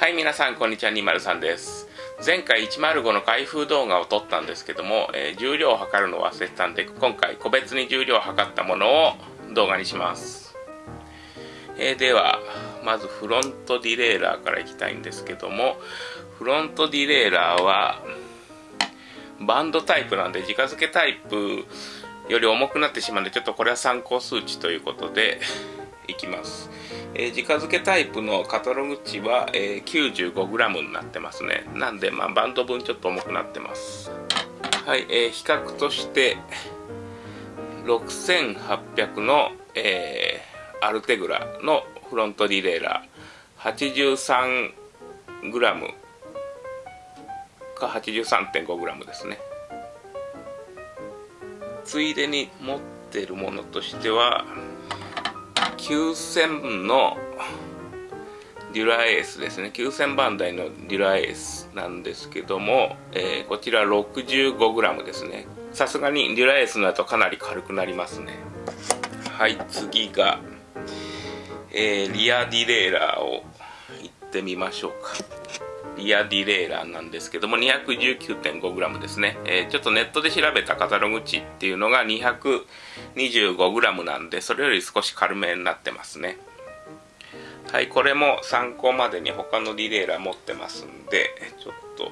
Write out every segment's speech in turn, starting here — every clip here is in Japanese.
はい皆さんこんにちは。203です。前回105の開封動画を撮ったんですけども、えー、重量を測るのを忘れてたんで今回個別に重量を測ったものを動画にします、えー、ではまずフロントディレイラーからいきたいんですけどもフロントディレイラーはバンドタイプなんで直付けタイプより重くなってしまうのでちょっとこれは参考数値ということでいきます、えー、直付けタイプのカタログ値は、えー、95g になってますね。なんで、まあ、バンド分ちょっと重くなってます。はい、えー、比較として6800の、えー、アルテグラのフロントディレイラー 83g か 83.5g ですね。ついでに持ってるものとしては9000のデュラエースですね。9000番台のデュラエースなんですけども、えー、こちら 65g ですね。さすがにデュラエースのだとかなり軽くなりますね。はい次が、えー、リアディレイラーをいってみましょうか。リアディレイラーなんですけども 219.5g ですね、えー、ちょっとネットで調べたカタログ値っていうのが 225g なんでそれより少し軽めになってますね。はいこれも参考までに他のディレイラー持ってますんでちょっと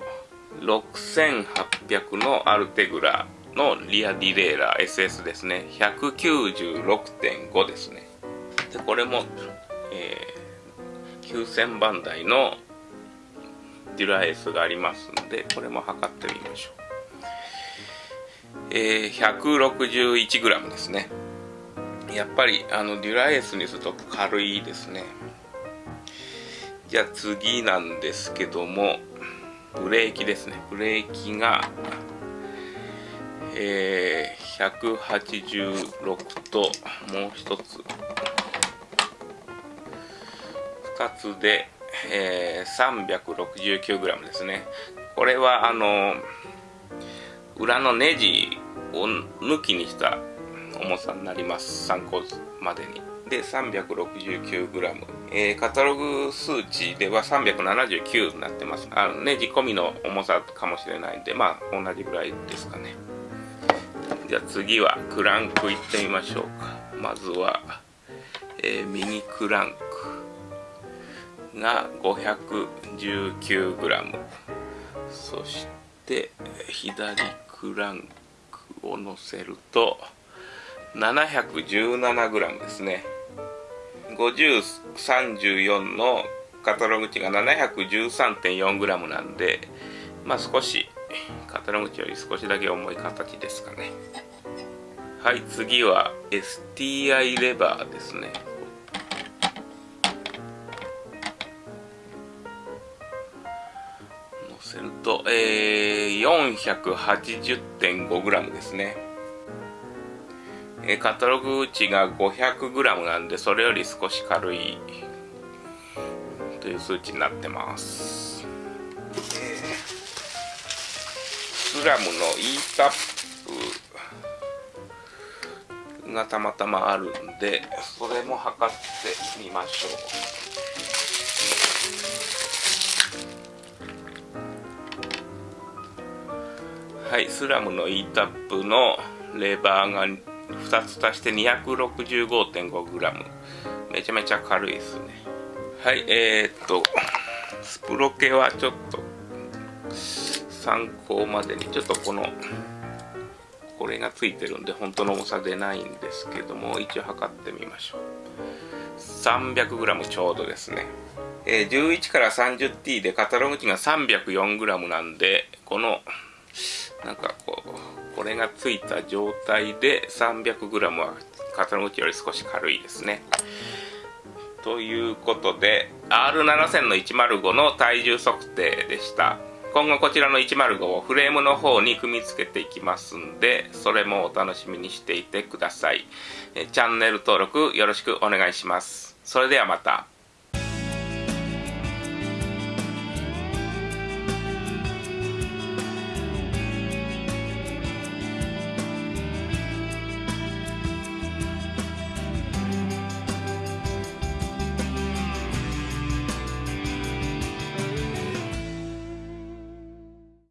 6800のアルテグラのリアディレイラー SS ですね。196.5ですね。でこれも、えー、9000番台のデュラエースがありますのでこれも測ってみましょう。えー、161g ですね。やっぱりあのデュラエースにすると軽いですね。じゃあ次なんですけどもブレーキですね。ブレーキがえー、186ともう一つ。2つでえー、369g ですね。これはあの裏のネジを抜きにした重さになります。参考までに。で 369g、えー、カタログ数値では379になってます。あのネジ込みの重さかもしれないんでまあ同じぐらいですかね。じゃあ次はクランクいってみましょうか。まずは、えー、ミニクランク。が 519g そして左クランクを乗せると 717g ですね。5034のカタログ値が 713.4g なんでまあ少しカタログ値より少しだけ重い形ですかね。はい次は STI レバーですね。せると、えー、480.5g ですね。えー、カタログ値が 500g なんで、それより少し軽いという数値になってます。スラムの E タップがたまたまあるんで、それも測ってみましょう。はいスラムの E タップのレバーが2つ足して 265.5g めちゃめちゃ軽いですね。はいえー、っとスプロケはちょっと参考までにちょっとこのこれがついてるんで本当の重さ出ないんですけども一応測ってみましょう。300g ちょうどですね。えー、11から 30T でカタログ値が 304g なんでこのなんかこうこれがついた状態で 300g は肩の内より少し軽いですね。ということで R7000 の105の体重測定でした。今後こちらの105をフレームの方に組み付けていきますんでそれもお楽しみにしていてください。チャンネル登録よろしくお願いします。それではまた。